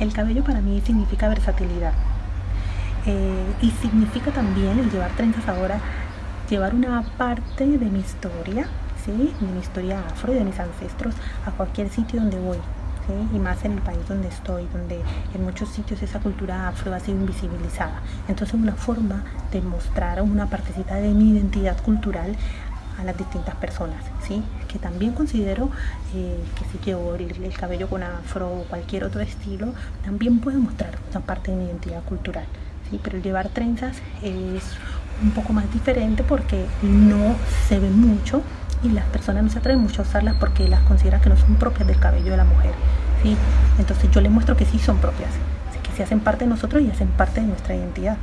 El cabello para mí significa versatilidad. Eh, y significa también el llevar trenzas ahora, llevar una parte de mi historia, ¿sí? de mi historia afro y de mis ancestros a cualquier sitio donde voy. y más en el país donde estoy, donde en muchos sitios esa cultura afro ha sido invisibilizada. Entonces una forma de mostrar una partecita de mi identidad cultural a las distintas personas, ¿sí? que también considero eh, que si llevo el, el, cabello con afro o cualquier otro estilo, también puedo mostrar una parte de mi identidad cultural. ¿sí? Pero llevar trenzas es un poco más diferente porque no se ve mucho y las personas no se atreven mucho a usarlas porque las consideran que no son propias del cabello de la mujer. ¿sí? Entonces yo les muestro que sí son propias, que se hacen parte de nosotros y hacen parte de nuestra identidad.